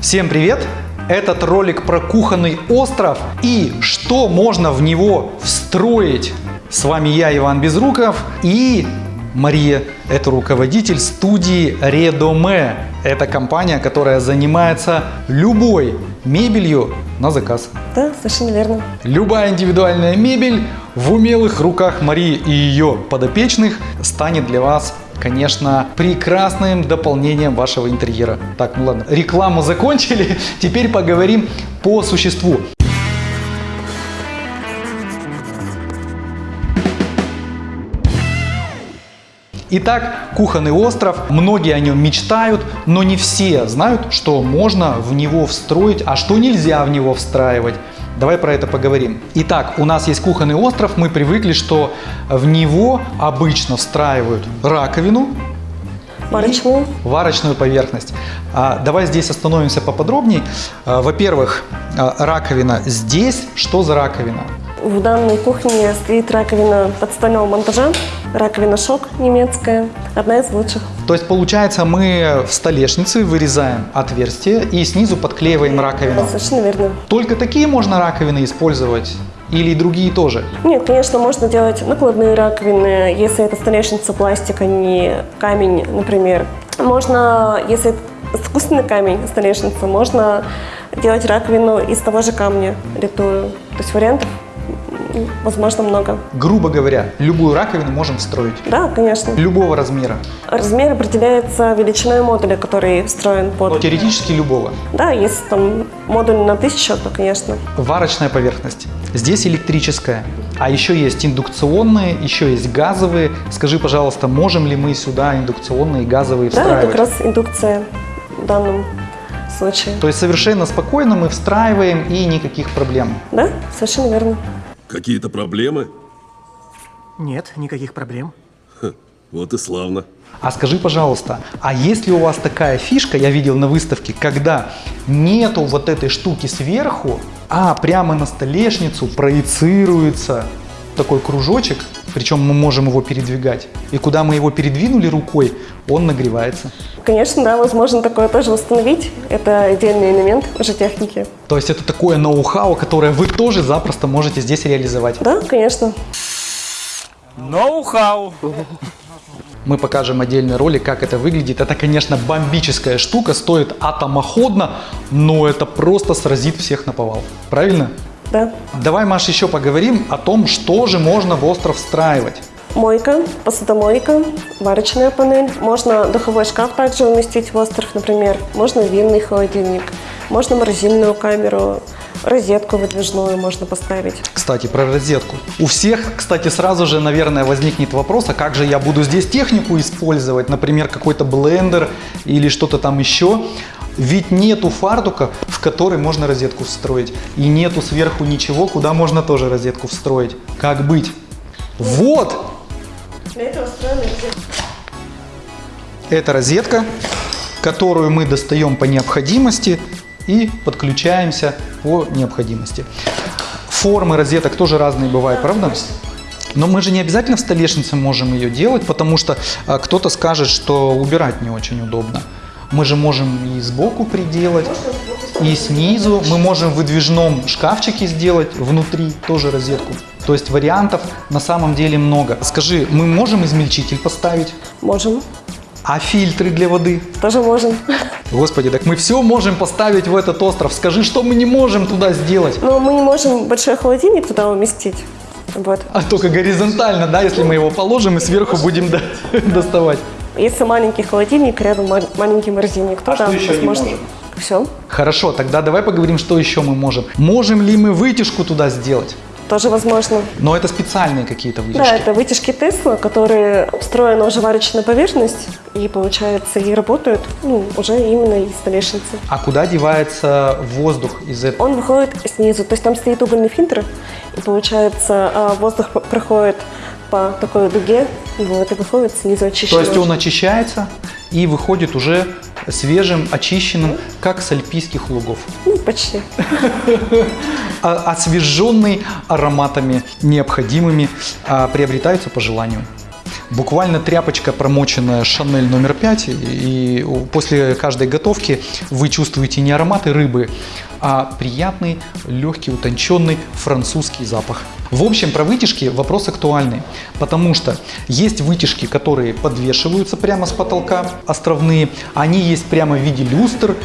Всем привет! Этот ролик про кухонный остров и что можно в него встроить. С вами я, Иван Безруков и Мария. Это руководитель студии Редоме. Это компания, которая занимается любой мебелью на заказ. Да, совершенно верно. Любая индивидуальная мебель в умелых руках Марии и ее подопечных станет для вас конечно, прекрасным дополнением вашего интерьера. Так, ну ладно, рекламу закончили, теперь поговорим по существу. Итак, кухонный остров, многие о нем мечтают, но не все знают, что можно в него встроить, а что нельзя в него встраивать. Давай про это поговорим. Итак, у нас есть кухонный остров, мы привыкли, что в него обычно встраивают раковину, Варочную. Варочную поверхность. А, давай здесь остановимся поподробнее. А, Во-первых, а, раковина здесь. Что за раковина? В данной кухне стоит раковина подстольного монтажа, раковина шок немецкая, одна из лучших. То есть получается мы в столешнице вырезаем отверстие и снизу подклеиваем раковину. Совершенно верно. Только такие можно раковины использовать или другие тоже? Нет, конечно, можно делать накладные раковины, если это столешница пластик, а не камень, например. Можно, если это искусственный камень, столешница, можно делать раковину из того же камня, литую. То есть вариантов возможно много. Грубо говоря, любую раковину можем встроить. Да, конечно. Любого размера. Размер определяется величиной модуля, который встроен Но под... теоретически любого. Да, если там модуль на тысячу, то, конечно. Варочная поверхность. Здесь электрическая. А еще есть индукционные, еще есть газовые. Скажи, пожалуйста, можем ли мы сюда индукционные и газовые Да, встраивать? как раз индукция в данном случае. То есть совершенно спокойно мы встраиваем и никаких проблем. Да, совершенно верно. Какие-то проблемы? Нет, никаких проблем. Ха, вот и славно. А скажи, пожалуйста, а есть ли у вас такая фишка, я видел на выставке, когда нету вот этой штуки сверху, а прямо на столешницу проецируется такой кружочек, причем мы можем его передвигать. И куда мы его передвинули рукой, он нагревается. Конечно, да, возможно такое тоже установить. Это отдельный элемент уже техники. То есть это такое ноу-хау, которое вы тоже запросто можете здесь реализовать. Да, конечно. Ноу-хау. Мы покажем отдельный ролик, как это выглядит. Это, конечно, бомбическая штука, стоит атомоходно, но это просто сразит всех на повал. Правильно? Да. Давай, Маш, еще поговорим о том, что же можно в остров встраивать. Мойка, посудомойка, варочная панель. Можно духовой шкаф также уместить в остров, например. Можно винный холодильник. Можно морозильную камеру. Розетку выдвижную можно поставить. Кстати, про розетку. У всех, кстати, сразу же, наверное, возникнет вопрос, а как же я буду здесь технику использовать, например, какой-то блендер или что-то там еще. Ведь нету фартука, в который можно розетку встроить. И нету сверху ничего, куда можно тоже розетку встроить. Как быть? Вот! Для этого устроена Это розетка, которую мы достаем по необходимости и подключаемся по необходимости. Формы розеток тоже разные бывают, правда? Но мы же не обязательно в столешнице можем ее делать, потому что а, кто-то скажет, что убирать не очень удобно. Мы же можем и сбоку приделать, и снизу. Мы можем в выдвижном шкафчике сделать внутри тоже розетку. То есть вариантов на самом деле много. Скажи, мы можем измельчитель поставить? Можем. А фильтры для воды? Тоже можем. Господи, так мы все можем поставить в этот остров. Скажи, что мы не можем туда сделать? Но мы не можем большой холодильник туда уместить. Вот. А только горизонтально, да, если мы его положим и сверху будем до- доставать. Если маленький холодильник, рядом ма- маленький морозильник, то А что еще не возможно. можем? Все. Хорошо, тогда давай поговорим, что еще мы можем. Можем ли мы вытяжку туда сделать? Тоже возможно. Но это специальные какие-то вытяжки. Да, это вытяжки Тесла, которые встроена уже варочная поверхность, и получается, и работают ну, уже именно из столешницы. А куда девается воздух из этого? Он выходит снизу, то есть там стоит угольный фильтр, и получается, а, воздух проходит по такой дуге, вот и выходит снизу То очищенный. есть он очищается и выходит уже свежим, очищенным, как с альпийских лугов. Ну, почти. А- освеженный ароматами необходимыми, а, приобретаются по желанию. Буквально тряпочка, промоченная Шанель номер 5, и после каждой готовки вы чувствуете не ароматы рыбы, а приятный, легкий, утонченный французский запах. В общем, про вытяжки вопрос актуальный, потому что есть вытяжки, которые подвешиваются прямо с потолка, островные, они есть прямо в виде люстр,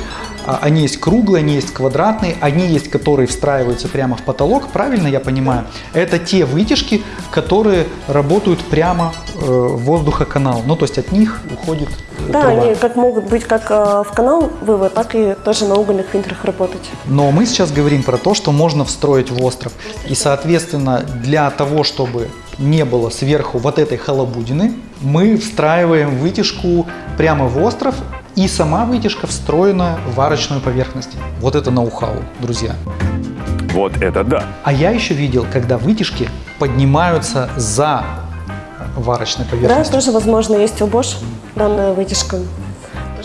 Они есть круглые, они есть квадратные, они есть, которые встраиваются прямо в потолок, правильно я понимаю? Это те вытяжки, которые работают прямо э, в воздухоканал, ну то есть от них уходит э, Да, труба. они как могут быть как э, в канал вывод, так и тоже на угольных фильтрах работать. Но мы сейчас говорим про то, что можно встроить в остров. И, соответственно, для того, чтобы не было сверху вот этой халабудины, мы встраиваем вытяжку прямо в остров, и сама вытяжка встроена в варочную поверхность. Вот это ноу-хау, друзья. Вот это да. А я еще видел, когда вытяжки поднимаются за варочной Да, поверхностью. тоже возможно есть у Bosch данная вытяжка.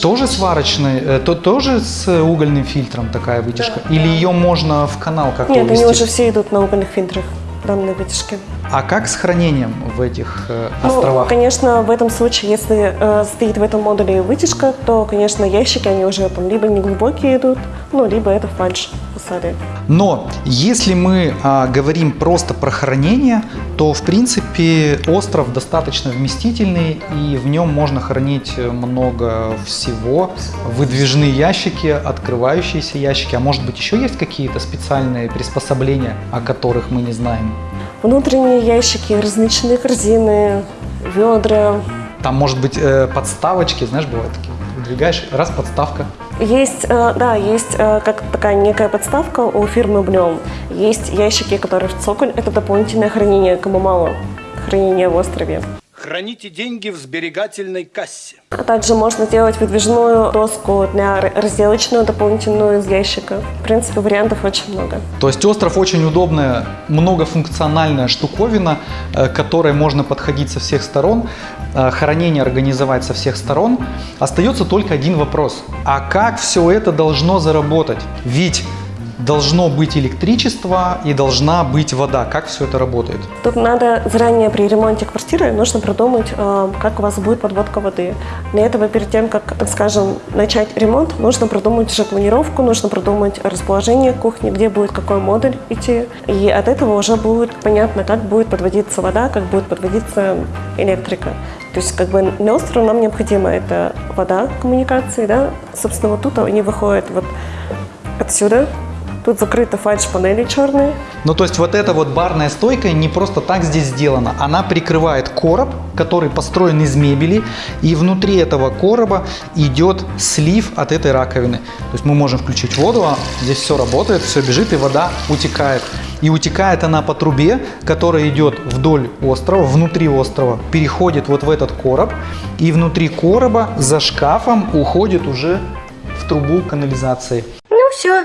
Тоже с варочной, э, то, тоже с угольным фильтром такая вытяжка? Или ее можно в канал как-то Нет, они увести? уже все идут на угольных фильтрах, данные вытяжки. А как с хранением в этих э, Ну, островах? конечно, в этом случае, если э, стоит в этом модуле вытяжка, то, конечно, ящики, они уже там либо неглубокие идут, ну, либо это фальш фасады. Но если мы а, говорим просто про хранение, то в принципе остров достаточно вместительный и в нем можно хранить много всего. Выдвижные ящики, открывающиеся ящики, а может быть еще есть какие-то специальные приспособления, о которых мы не знаем? Внутренние ящики, различные корзины, ведра. Там может быть э, подставочки, знаешь, бывают такие. Выдвигаешь, раз подставка. Есть, э, да, есть э, как такая некая подставка у фирмы Блем. Есть ящики, которые в цоколь. Это дополнительное хранение, кому мало хранения в острове. Храните деньги в сберегательной кассе. А также можно делать выдвижную доску для разделочную дополнительную из ящика. В принципе, вариантов очень много. То есть остров очень удобная, многофункциональная штуковина, э, к которой можно подходить со всех сторон, э, хранение организовать со всех сторон. Остается только один вопрос. А как все это должно заработать? Ведь должно быть электричество и должна быть вода. Как все это работает? Тут надо заранее при ремонте квартиры нужно продумать, э, как у вас будет подводка воды. Для этого перед тем, как, так скажем, начать ремонт, нужно продумать уже планировку, нужно продумать расположение кухни, где будет какой модуль идти. И от этого уже будет понятно, как будет подводиться вода, как будет подводиться электрика. То есть как бы для острова нам необходимо это вода, коммуникации, да. Собственно, вот тут они выходят вот отсюда. Тут закрыты фальш-панели черные. Ну, то есть вот эта вот барная стойка не просто так здесь сделана. Она прикрывает короб, который построен из мебели, и внутри этого короба идет слив от этой раковины. То есть мы можем включить воду, а здесь все работает, все бежит, и вода утекает. И утекает она по трубе, которая идет вдоль острова, внутри острова, переходит вот в этот короб, и внутри короба за шкафом уходит уже в трубу канализации. Ну все,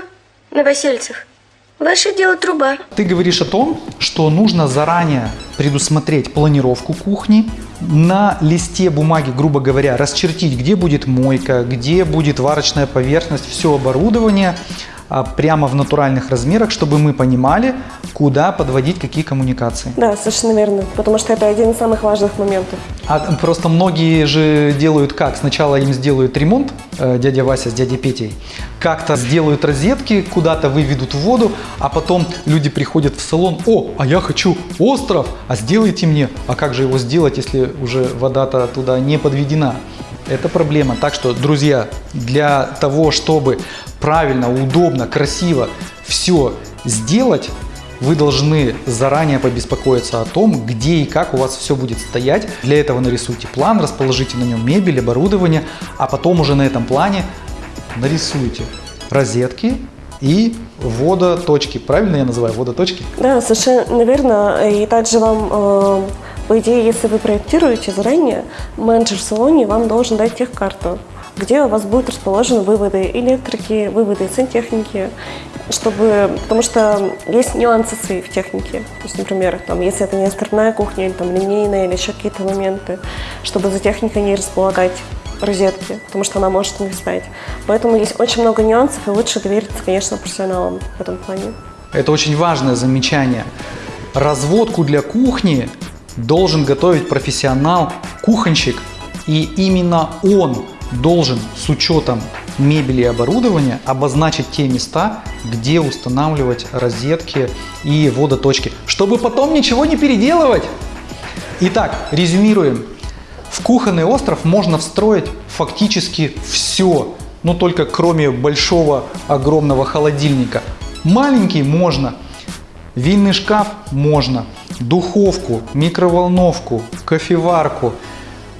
новосельцев. Ваше дело труба. Ты говоришь о том, что нужно заранее предусмотреть планировку кухни, на листе бумаги, грубо говоря, расчертить, где будет мойка, где будет варочная поверхность, все оборудование прямо в натуральных размерах, чтобы мы понимали, куда подводить какие коммуникации. Да, совершенно верно. Потому что это один из самых важных моментов. А просто многие же делают как? Сначала им сделают ремонт, э, дядя Вася с дядей Петей, как-то сделают розетки, куда-то выведут в воду, а потом люди приходят в салон, о, а я хочу остров, а сделайте мне. А как же его сделать, если уже вода-то туда не подведена? Это проблема. Так что, друзья, для того, чтобы правильно, удобно, красиво все сделать, вы должны заранее побеспокоиться о том, где и как у вас все будет стоять. Для этого нарисуйте план, расположите на нем мебель, оборудование, а потом уже на этом плане нарисуйте розетки и водоточки. Правильно я называю водоточки? Да, совершенно верно. И также вам, э, по идее, если вы проектируете заранее, менеджер в салоне вам должен дать техкарту, где у вас будут расположены выводы электрики, выводы сантехники, чтобы, потому что есть нюансы свои в технике. То есть, например, там, если это не островная кухня, или там линейная, или еще какие-то моменты, чтобы за техникой не располагать розетки, потому что она может не встать. Поэтому есть очень много нюансов, и лучше довериться, конечно, профессионалам в этом плане. Это очень важное замечание. Разводку для кухни должен готовить профессионал, кухонщик, и именно он должен с учетом мебели и оборудования обозначить те места, где устанавливать розетки и водоточки, чтобы потом ничего не переделывать. Итак, резюмируем. В кухонный остров можно встроить фактически все, но только кроме большого огромного холодильника. Маленький можно, винный шкаф можно, духовку, микроволновку, кофеварку,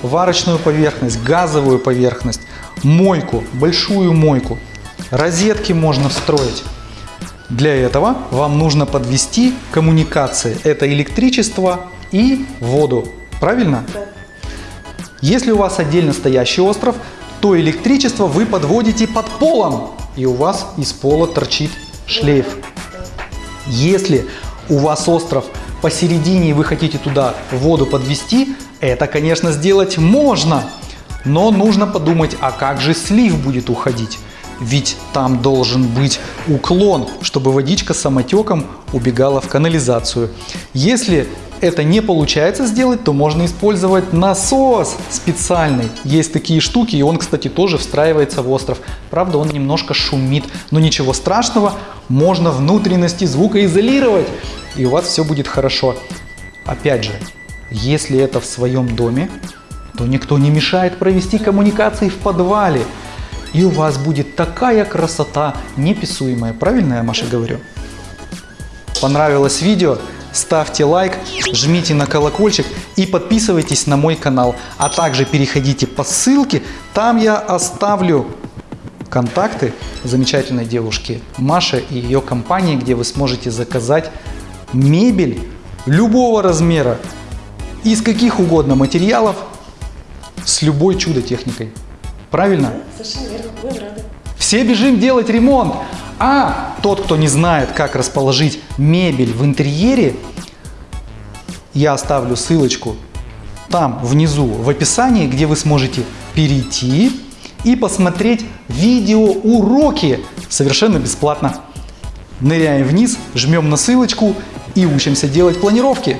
варочную поверхность, газовую поверхность, мойку, большую мойку. Розетки можно встроить. Для этого вам нужно подвести коммуникации. Это электричество и воду. Правильно? Если у вас отдельно стоящий остров, то электричество вы подводите под полом, и у вас из пола торчит шлейф. Если у вас остров посередине и вы хотите туда воду подвести, это, конечно, сделать можно, но нужно подумать, а как же слив будет уходить? Ведь там должен быть уклон, чтобы водичка самотеком убегала в канализацию. Если это не получается сделать, то можно использовать насос специальный. Есть такие штуки, и он, кстати, тоже встраивается в остров. Правда, он немножко шумит, но ничего страшного, можно внутренности звукоизолировать, и у вас все будет хорошо. Опять же, если это в своем доме, то никто не мешает провести коммуникации в подвале. И у вас будет такая красота неписуемая. Правильно я, Маша, говорю? Понравилось видео? Ставьте лайк, жмите на колокольчик и подписывайтесь на мой канал. А также переходите по ссылке, там я оставлю контакты замечательной девушки Маши и ее компании, где вы сможете заказать мебель любого размера, из каких угодно материалов, с любой чудо-техникой. Правильно? Совершенно верно, будем рады. Все бежим делать ремонт. А тот, кто не знает, как расположить мебель в интерьере, я оставлю ссылочку там внизу в описании, где вы сможете перейти и посмотреть видеоуроки совершенно бесплатно. Ныряем вниз, жмем на ссылочку и учимся делать планировки.